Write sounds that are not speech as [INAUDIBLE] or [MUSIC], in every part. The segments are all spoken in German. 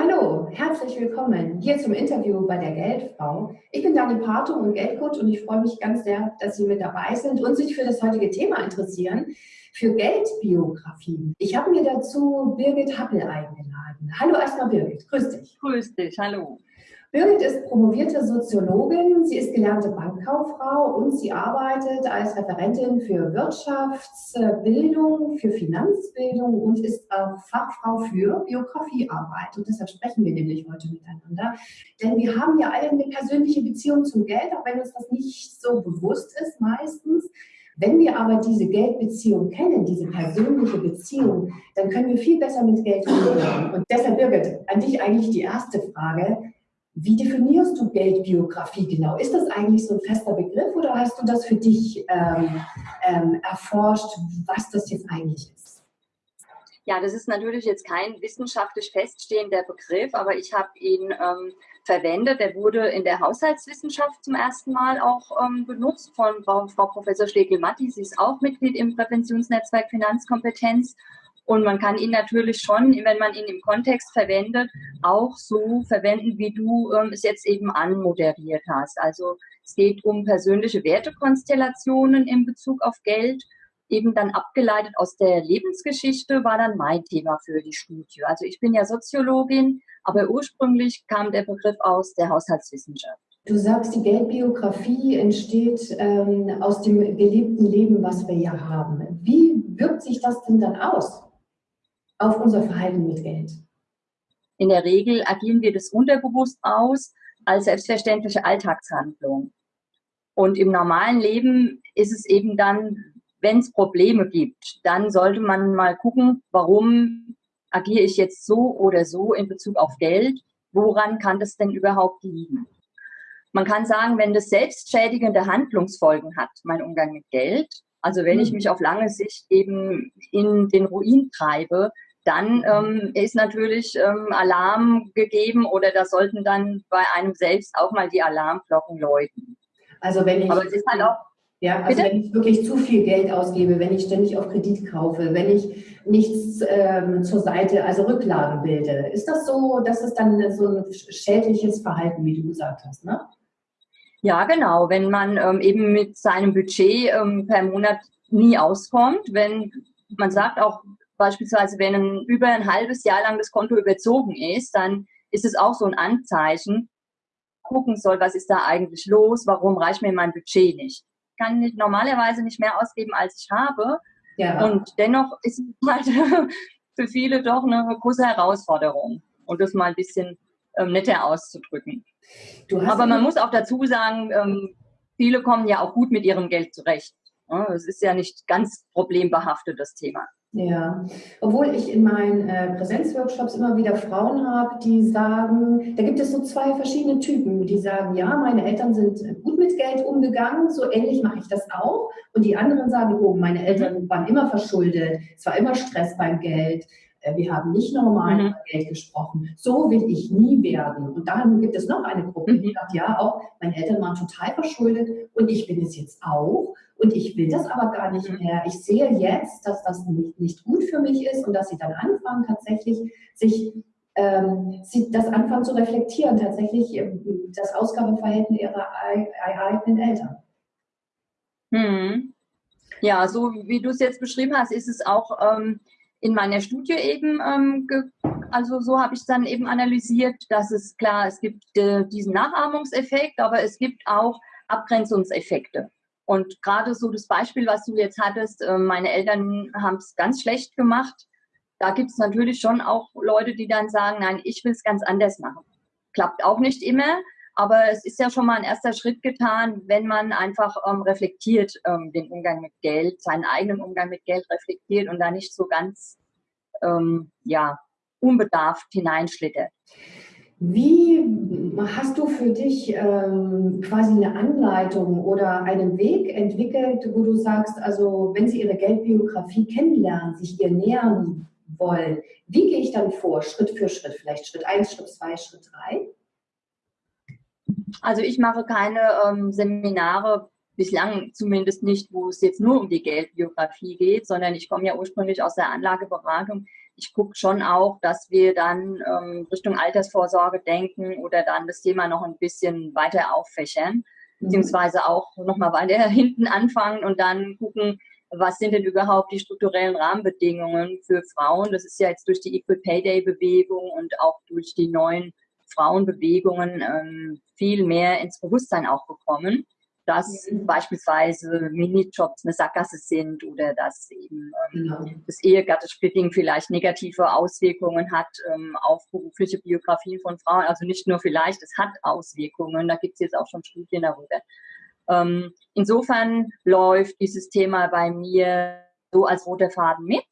hallo, herzlich willkommen hier zum Interview bei der Geldfrau. Ich bin Dani Pato und Geldcoach und ich freue mich ganz sehr, dass Sie mit dabei sind und sich für das heutige Thema interessieren, für Geldbiografien. Ich habe mir dazu Birgit Happel eingeladen. Hallo erstmal Birgit, grüß dich. Grüß dich, hallo. Birgit ist promovierte Soziologin, sie ist gelernte Bankkauffrau und sie arbeitet als Referentin für Wirtschaftsbildung, für Finanzbildung und ist Fachfrau für Biografiearbeit. Und deshalb sprechen wir nämlich heute miteinander. Denn wir haben ja alle eine persönliche Beziehung zum Geld, auch wenn uns das nicht so bewusst ist meistens. Wenn wir aber diese Geldbeziehung kennen, diese persönliche Beziehung, dann können wir viel besser mit Geld umgehen. Und deshalb, Birgit, an dich eigentlich die erste Frage. Wie definierst du Geldbiografie genau? Ist das eigentlich so ein fester Begriff oder hast du das für dich ähm, ähm, erforscht, was das jetzt eigentlich ist? Ja, das ist natürlich jetzt kein wissenschaftlich feststehender Begriff, aber ich habe ihn ähm, verwendet. Er wurde in der Haushaltswissenschaft zum ersten Mal auch ähm, benutzt von Frau, Frau Professor Schlegel-Matti. Sie ist auch Mitglied im Präventionsnetzwerk Finanzkompetenz und man kann ihn natürlich schon, wenn man ihn im Kontext verwendet, auch so verwenden, wie du ähm, es jetzt eben anmoderiert hast. Also es geht um persönliche Wertekonstellationen in Bezug auf Geld, eben dann abgeleitet aus der Lebensgeschichte, war dann mein Thema für die Studie. Also ich bin ja Soziologin, aber ursprünglich kam der Begriff aus der Haushaltswissenschaft. Du sagst, die Geldbiografie entsteht ähm, aus dem gelebten Leben, was wir ja haben. Wie wirkt sich das denn dann aus? Auf unser Verhalten mit Geld? In der Regel agieren wir das unterbewusst aus als selbstverständliche Alltagshandlung. Und im normalen Leben ist es eben dann, wenn es Probleme gibt, dann sollte man mal gucken, warum agiere ich jetzt so oder so in Bezug auf Geld? Woran kann das denn überhaupt liegen? Man kann sagen, wenn das selbstschädigende Handlungsfolgen hat, mein Umgang mit Geld, also wenn ich hm. mich auf lange Sicht eben in den Ruin treibe, dann ähm, ist natürlich ähm, Alarm gegeben oder da sollten dann bei einem selbst auch mal die Alarmglocken läuten. Also wenn ich, Aber es ist halt auch, ja, also wenn ich wirklich zu viel Geld ausgebe, wenn ich ständig auf Kredit kaufe, wenn ich nichts ähm, zur Seite, also Rücklagen bilde, ist das so, das ist dann so ein schädliches Verhalten, wie du gesagt hast, ne? Ja, genau. Wenn man ähm, eben mit seinem Budget ähm, per Monat nie auskommt, wenn man sagt auch, beispielsweise, wenn ein, über ein halbes Jahr lang das Konto überzogen ist, dann ist es auch so ein Anzeichen, gucken soll, was ist da eigentlich los, warum reicht mir mein Budget nicht. Ich kann nicht, normalerweise nicht mehr ausgeben, als ich habe. Ja. Und dennoch ist es [LAUGHS] halt für viele doch eine große Herausforderung. Und das mal ein bisschen ähm, netter auszudrücken. Aber man muss auch dazu sagen, ähm, viele kommen ja auch gut mit ihrem Geld zurecht. Es ist ja nicht ganz problembehaftet, das Thema. Ja, obwohl ich in meinen äh, Präsenzworkshops immer wieder Frauen habe, die sagen, da gibt es so zwei verschiedene Typen, die sagen, ja, meine Eltern sind gut mit Geld umgegangen, so ähnlich mache ich das auch. Und die anderen sagen, oh, meine Eltern waren immer verschuldet, es war immer Stress beim Geld, äh, wir haben nicht normal mhm. über Geld gesprochen. So will ich nie werden. Und dann gibt es noch eine Gruppe, die mhm. sagt, ja, auch meine Eltern waren total verschuldet und ich bin es jetzt auch. Und ich will das aber gar nicht mhm. mehr. Ich sehe jetzt, dass das nicht, nicht gut für mich ist und dass sie dann anfangen, tatsächlich sich ähm, sie das anfangen zu reflektieren, tatsächlich ähm, das Ausgabeverhalten ihrer eigenen Eltern. Hm. Ja, so wie du es jetzt beschrieben hast, ist es auch ähm, in meiner Studie eben, ähm, also so habe ich dann eben analysiert, dass es klar, es gibt äh, diesen Nachahmungseffekt, aber es gibt auch Abgrenzungseffekte. Und gerade so das Beispiel, was du jetzt hattest, äh, meine Eltern haben es ganz schlecht gemacht. Da gibt es natürlich schon auch Leute, die dann sagen, nein, ich will es ganz anders machen. Klappt auch nicht immer, aber es ist ja schon mal ein erster Schritt getan, wenn man einfach ähm, reflektiert ähm, den Umgang mit Geld, seinen eigenen Umgang mit Geld reflektiert und da nicht so ganz ähm, ja, unbedarft hineinschlittert. Wie hast du für dich ähm, quasi eine Anleitung oder einen Weg entwickelt, wo du sagst, also wenn Sie Ihre Geldbiografie kennenlernen, sich ihr nähern wollen, wie gehe ich dann vor, Schritt für Schritt, vielleicht Schritt 1, Schritt 2, Schritt 3? Also ich mache keine ähm, Seminare, bislang zumindest nicht, wo es jetzt nur um die Geldbiografie geht, sondern ich komme ja ursprünglich aus der Anlageberatung. ich gucke schon auch, dass wir dann ähm, Richtung Altersvorsorge denken oder dann das Thema noch ein bisschen weiter auffächern, mhm. beziehungsweise auch nochmal weiter [LAUGHS] hinten anfangen und dann gucken, was sind denn überhaupt die strukturellen Rahmenbedingungen für Frauen? Das ist ja jetzt durch die Equal Pay Day Bewegung und auch durch die neuen Frauenbewegungen ähm, viel mehr ins Bewusstsein auch gekommen dass mhm. beispielsweise Minijobs eine Sackgasse sind oder dass eben ähm, genau. das Ehegattesplitting vielleicht negative Auswirkungen hat ähm, auf berufliche Biografien von Frauen. Also nicht nur vielleicht, es hat Auswirkungen, da gibt es jetzt auch schon Studien darüber. Ähm, insofern läuft dieses Thema bei mir so als roter Faden mit.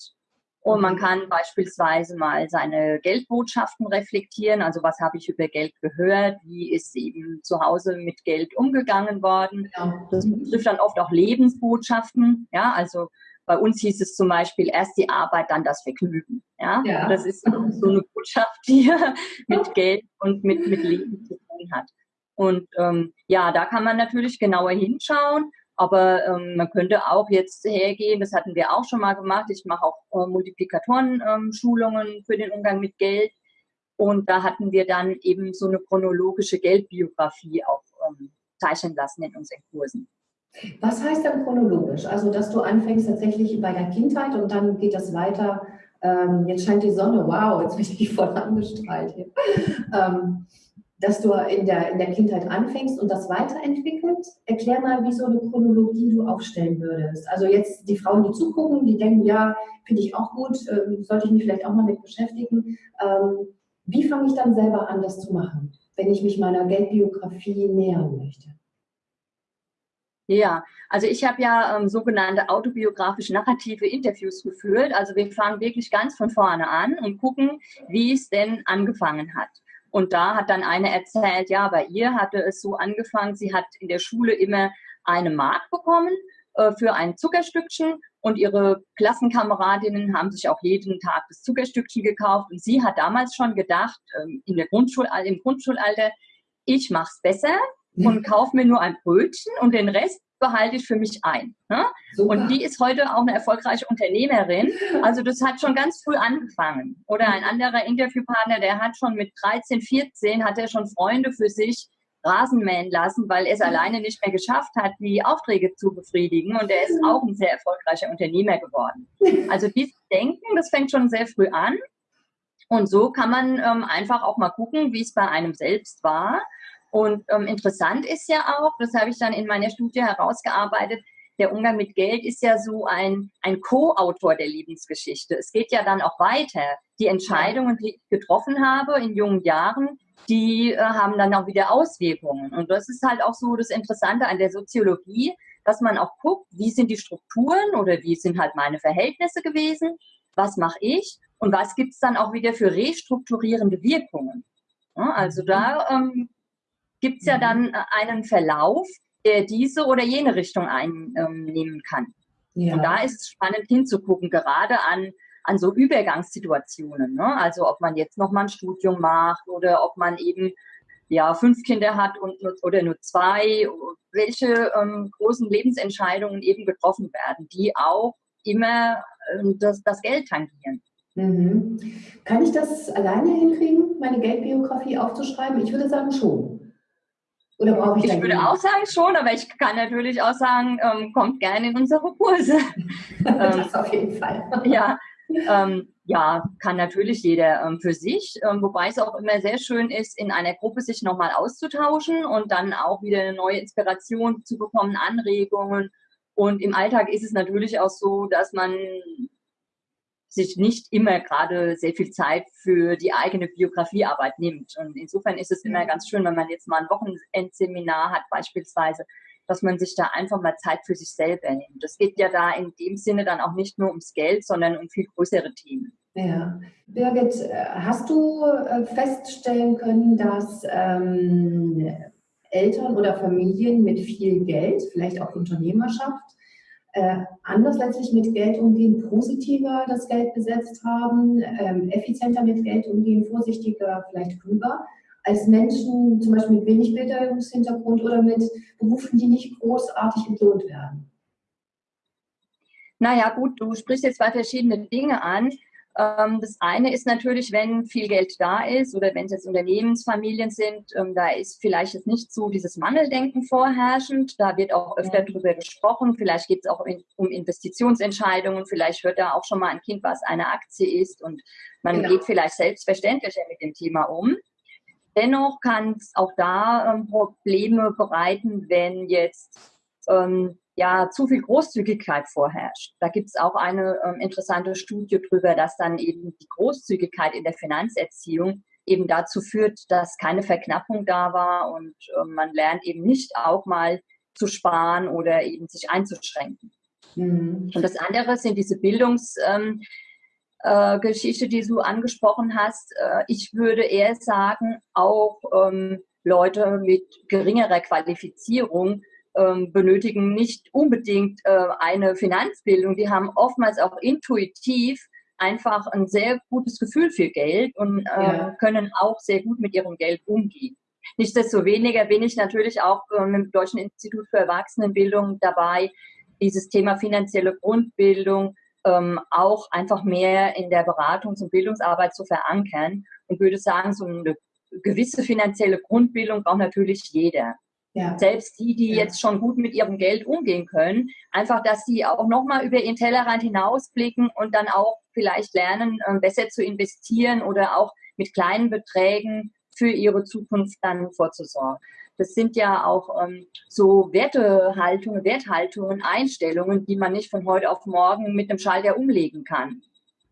Und man kann beispielsweise mal seine Geldbotschaften reflektieren. Also was habe ich über Geld gehört? Wie ist eben zu Hause mit Geld umgegangen worden? Das betrifft dann oft auch Lebensbotschaften. Ja, also bei uns hieß es zum Beispiel erst die Arbeit, dann das Vergnügen. Ja, ja. das ist [LAUGHS] so eine Botschaft, die [LAUGHS] mit Geld und mit, mit Leben zu tun hat. Und ähm, ja, da kann man natürlich genauer hinschauen aber ähm, man könnte auch jetzt hergehen, das hatten wir auch schon mal gemacht. Ich mache auch äh, Multiplikatoren-Schulungen ähm, für den Umgang mit Geld. Und da hatten wir dann eben so eine chronologische Geldbiografie auch ähm, zeichnen lassen in unseren Kursen. Was heißt dann chronologisch? Also, dass du anfängst tatsächlich bei der Kindheit und dann geht das weiter. Ähm, jetzt scheint die Sonne, wow, jetzt bin ich voll angestrahlt hier. ähm, dass du in der, in der Kindheit anfängst und das weiterentwickelt. Erklär mal, wie so eine Chronologie du aufstellen würdest. Also jetzt die Frauen, die zugucken, die denken, ja, finde ich auch gut, äh, sollte ich mich vielleicht auch mal mit beschäftigen. Ähm, wie fange ich dann selber an, das zu machen, wenn ich mich meiner Geldbiografie nähern möchte? Ja, also ich habe ja ähm, sogenannte autobiografische narrative Interviews geführt. Also wir fangen wirklich ganz von vorne an und gucken, wie es denn angefangen hat. Und da hat dann eine erzählt, ja, bei ihr hatte es so angefangen, sie hat in der Schule immer eine Mark bekommen äh, für ein Zuckerstückchen. Und ihre Klassenkameradinnen haben sich auch jeden Tag das Zuckerstückchen gekauft. Und sie hat damals schon gedacht, ähm, in der Grundschul im Grundschulalter, ich mache es besser und [LAUGHS] kaufe mir nur ein Brötchen und den Rest behalte ich für mich ein. Ne? Und die ist heute auch eine erfolgreiche Unternehmerin. Also das hat schon ganz früh angefangen. Oder ein anderer Interviewpartner, der hat schon mit 13, 14, hat er schon Freunde für sich Rasen mähen lassen, weil er es alleine nicht mehr geschafft hat, die Aufträge zu befriedigen. Und er ist auch ein sehr erfolgreicher Unternehmer geworden. Also dieses Denken, das fängt schon sehr früh an. Und so kann man ähm, einfach auch mal gucken, wie es bei einem selbst war und ähm, interessant ist ja auch, das habe ich dann in meiner Studie herausgearbeitet, der Umgang mit Geld ist ja so ein, ein Co-Autor der Lebensgeschichte. Es geht ja dann auch weiter. Die Entscheidungen, die ich getroffen habe in jungen Jahren, die äh, haben dann auch wieder Auswirkungen. Und das ist halt auch so das Interessante an der Soziologie, dass man auch guckt, wie sind die Strukturen oder wie sind halt meine Verhältnisse gewesen, was mache ich und was gibt es dann auch wieder für restrukturierende Wirkungen. Ja, also da ähm, gibt es ja mhm. dann äh, einen Verlauf, der diese oder jene Richtung einnehmen kann. Ja. Und da ist es spannend hinzugucken, gerade an, an so Übergangssituationen. Ne? Also ob man jetzt nochmal ein Studium macht oder ob man eben ja, fünf Kinder hat und, oder nur zwei, welche ähm, großen Lebensentscheidungen eben getroffen werden, die auch immer ähm, das, das Geld tangieren. Mhm. Kann ich das alleine hinkriegen, meine Geldbiografie aufzuschreiben? Ich würde sagen schon. Oder brauche ich Ich würde auch sagen schon, aber ich kann natürlich auch sagen, ähm, kommt gerne in unsere Kurse. [LAUGHS] das ähm, auf jeden Fall. ja, ähm, ja, kann natürlich jeder ähm, für sich, ähm, wobei es auch immer sehr schön ist, in einer Gruppe sich nochmal auszutauschen und dann auch wieder eine neue Inspiration zu bekommen, Anregungen. Und im Alltag ist es natürlich auch so, dass man sich nicht immer gerade sehr viel Zeit für die eigene Biografiearbeit nimmt. Und insofern ist es immer ganz schön, wenn man jetzt mal ein Wochenendseminar hat beispielsweise, dass man sich da einfach mal Zeit für sich selber nimmt. Das geht ja da in dem Sinne dann auch nicht nur ums Geld, sondern um viel größere Themen. Ja. Birgit, hast du äh, feststellen können, dass ähm, Eltern oder Familien mit viel Geld, vielleicht auch Unternehmerschaft, äh, anders letztlich mit Geld umgehen, positiver das Geld besetzt haben, ähm, effizienter mit Geld umgehen, vorsichtiger, vielleicht klüger, als Menschen zum Beispiel mit wenig Bildungshintergrund oder mit Berufen, die nicht großartig entlohnt werden. Naja, gut, du sprichst jetzt zwei verschiedene Dinge an. Ähm, das eine ist natürlich, wenn viel Geld da ist oder wenn es jetzt Unternehmensfamilien sind, ähm, da ist vielleicht jetzt nicht so dieses Mangeldenken vorherrschend. Da wird auch öfter drüber gesprochen. Vielleicht geht es auch in, um Investitionsentscheidungen. Vielleicht hört da auch schon mal ein Kind, was eine Aktie ist und man genau. geht vielleicht selbstverständlicher mit dem Thema um. Dennoch kann es auch da ähm, Probleme bereiten, wenn jetzt ähm, ja zu viel Großzügigkeit vorherrscht. Da gibt es auch eine ähm, interessante Studie darüber, dass dann eben die Großzügigkeit in der Finanzerziehung eben dazu führt, dass keine Verknappung da war und äh, man lernt eben nicht auch mal zu sparen oder eben sich einzuschränken. Mhm. Und das andere sind diese Bildungsgeschichte, ähm, äh, die du angesprochen hast. Äh, ich würde eher sagen, auch ähm, Leute mit geringerer Qualifizierung benötigen nicht unbedingt äh, eine Finanzbildung. Die haben oftmals auch intuitiv einfach ein sehr gutes Gefühl für Geld und äh, ja. können auch sehr gut mit ihrem Geld umgehen. Nichtsdestoweniger bin ich natürlich auch äh, mit dem Deutschen Institut für Erwachsenenbildung dabei, dieses Thema finanzielle Grundbildung ähm, auch einfach mehr in der Beratungs- und Bildungsarbeit zu verankern und würde sagen, so eine gewisse finanzielle Grundbildung braucht natürlich jeder. Ja. Selbst die, die ja. jetzt schon gut mit ihrem Geld umgehen können, einfach, dass sie auch nochmal über ihren Tellerrand hinausblicken und dann auch vielleicht lernen, ähm, besser zu investieren oder auch mit kleinen Beträgen für ihre Zukunft dann vorzusorgen. Das sind ja auch ähm, so Wertehaltungen, Werthaltungen, Einstellungen, die man nicht von heute auf morgen mit einem Schalter umlegen kann.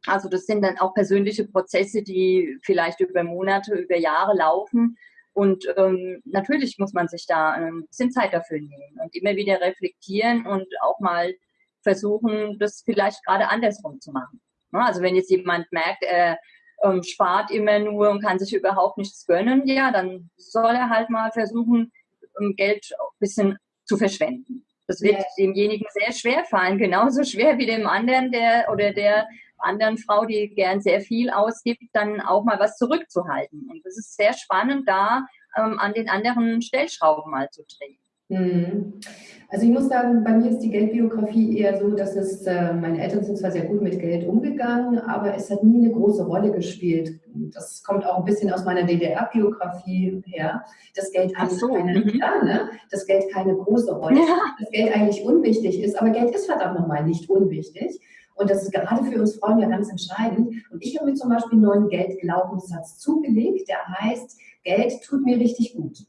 Also das sind dann auch persönliche Prozesse, die vielleicht über Monate, über Jahre laufen und ähm, natürlich muss man sich da ein bisschen Zeit dafür nehmen und immer wieder reflektieren und auch mal versuchen, das vielleicht gerade andersrum zu machen. Also wenn jetzt jemand merkt, er ähm, spart immer nur und kann sich überhaupt nichts gönnen, ja, dann soll er halt mal versuchen, ähm, Geld ein bisschen zu verschwenden. Das wird ja. demjenigen sehr schwer fallen, genauso schwer wie dem anderen, der oder der anderen Frau, die gern sehr viel ausgibt, dann auch mal was zurückzuhalten. Und das ist sehr spannend, da ähm, an den anderen Stellschrauben mal zu drehen. Mhm. Also ich muss sagen, bei mir ist die Geldbiografie eher so, dass es, äh, meine Eltern sind zwar sehr gut mit Geld umgegangen, aber es hat nie eine große Rolle gespielt. Das kommt auch ein bisschen aus meiner DDR-Biografie her. Das Geld eigentlich so. keine, mhm. ja, ne? das Geld keine große Rolle, ja. das Geld eigentlich unwichtig ist, aber Geld ist verdammt nochmal nicht unwichtig. Und das ist gerade für uns Frauen ja ganz entscheidend. Und ich habe mir zum Beispiel einen neuen Geldglaubenssatz zugelegt, der heißt, Geld tut mir richtig gut.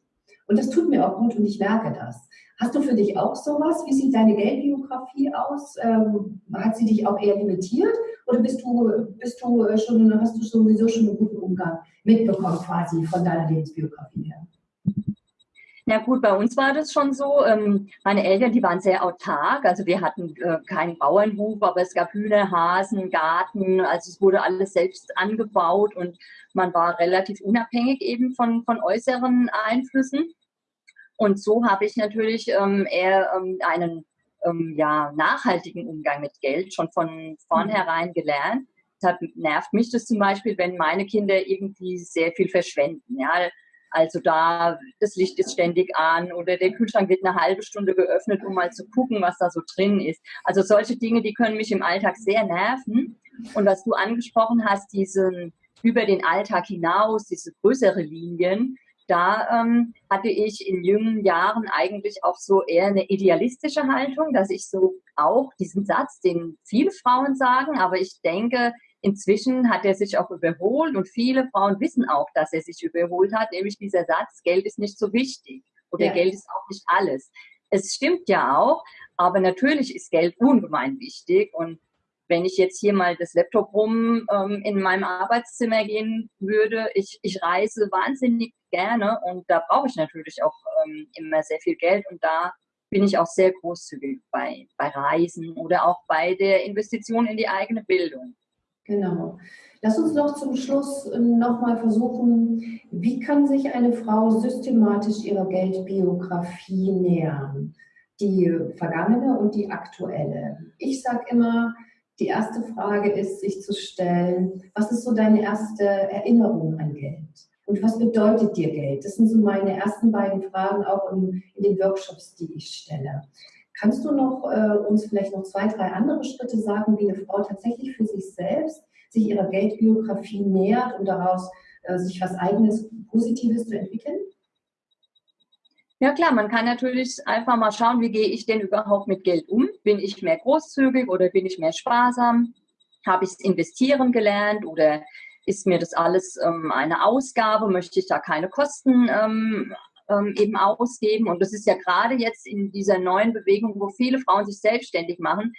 Und das tut mir auch gut und ich merke das. Hast du für dich auch sowas? Wie sieht deine Geldbiografie aus? Ähm, hat sie dich auch eher limitiert oder bist du, bist du schon, hast du sowieso schon einen guten Umgang mitbekommen quasi von deiner Lebensbiografie her? Ja gut, bei uns war das schon so. Ähm, meine Eltern, die waren sehr autark. Also wir hatten äh, keinen Bauernhof, aber es gab Hühner, Hasen, Garten. Also es wurde alles selbst angebaut und man war relativ unabhängig eben von, von äußeren Einflüssen. Und so habe ich natürlich ähm, eher ähm, einen ja, nachhaltigen Umgang mit Geld schon von vornherein gelernt. Deshalb nervt mich das zum Beispiel, wenn meine Kinder irgendwie sehr viel verschwenden. Ja, also da, das Licht ist ständig an oder der Kühlschrank wird eine halbe Stunde geöffnet, um mal zu gucken, was da so drin ist. Also solche Dinge, die können mich im Alltag sehr nerven. Und was du angesprochen hast, diesen über den Alltag hinaus, diese größere Linien, da ähm, hatte ich in jungen Jahren eigentlich auch so eher eine idealistische Haltung, dass ich so auch diesen Satz, den viele Frauen sagen, aber ich denke, Inzwischen hat er sich auch überholt und viele Frauen wissen auch, dass er sich überholt hat, nämlich dieser Satz, Geld ist nicht so wichtig oder ja. Geld ist auch nicht alles. Es stimmt ja auch, aber natürlich ist Geld ungemein wichtig und wenn ich jetzt hier mal das Laptop rum ähm, in meinem Arbeitszimmer gehen würde, ich, ich reise wahnsinnig gerne und da brauche ich natürlich auch ähm, immer sehr viel Geld und da bin ich auch sehr großzügig bei, bei Reisen oder auch bei der Investition in die eigene Bildung. Genau. Lass uns noch zum Schluss ähm, nochmal versuchen, wie kann sich eine Frau systematisch ihrer Geldbiografie nähern? Die vergangene und die aktuelle. Ich sage immer, die erste Frage ist, sich zu stellen, was ist so deine erste Erinnerung an Geld? Und was bedeutet dir Geld? Das sind so meine ersten beiden Fragen auch in, in den Workshops, die ich stelle. Kannst du noch äh, uns vielleicht noch zwei, drei andere Schritte sagen, wie eine Frau tatsächlich für sich selbst sich ihrer Geldbiografie nähert und daraus äh, sich was eigenes, Positives zu entwickeln? Ja klar, man kann natürlich einfach mal schauen, wie gehe ich denn überhaupt mit Geld um? Bin ich mehr großzügig oder bin ich mehr sparsam? Habe ich es investieren gelernt oder ist mir das alles ähm, eine Ausgabe? Möchte ich da keine Kosten ähm, ähm, eben ausgeben? Und das ist ja gerade jetzt in dieser neuen Bewegung, wo viele Frauen sich selbstständig machen,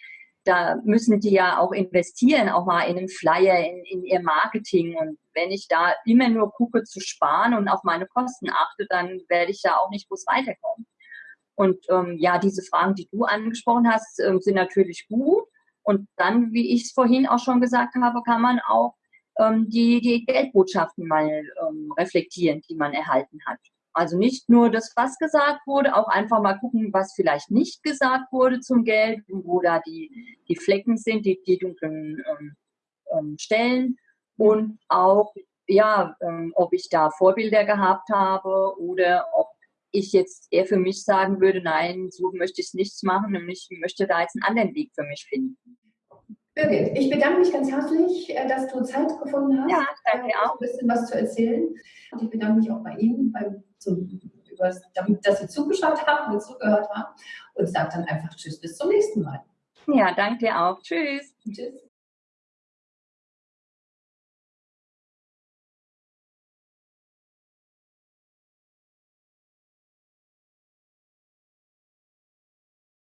da müssen die ja auch investieren, auch mal in einen Flyer, in, in ihr Marketing. Und wenn ich da immer nur gucke zu sparen und auf meine Kosten achte, dann werde ich da auch nicht groß weiterkommen. Und ähm, ja, diese Fragen, die du angesprochen hast, äh, sind natürlich gut. Und dann, wie ich es vorhin auch schon gesagt habe, kann man auch ähm, die, die Geldbotschaften mal ähm, reflektieren, die man erhalten hat. Also nicht nur das, was gesagt wurde, auch einfach mal gucken, was vielleicht nicht gesagt wurde zum Geld, wo da die, die Flecken sind, die, die dunklen ähm, ähm, Stellen und auch, ja, ähm, ob ich da Vorbilder gehabt habe oder ob ich jetzt eher für mich sagen würde, nein, so möchte ich es nicht machen und ich möchte da jetzt einen anderen Weg für mich finden. Birgit, ich bedanke mich ganz herzlich, äh, dass du Zeit gefunden hast, ja, danke auch. ein bisschen was zu erzählen. Und ich bedanke mich auch bei Ihnen, beim, zum, damit, dass Sie zugeschaut haben und zugehört haben. Und sage dann einfach Tschüss, bis zum nächsten Mal. Ja, danke dir auch. Tschüss. Tschüss.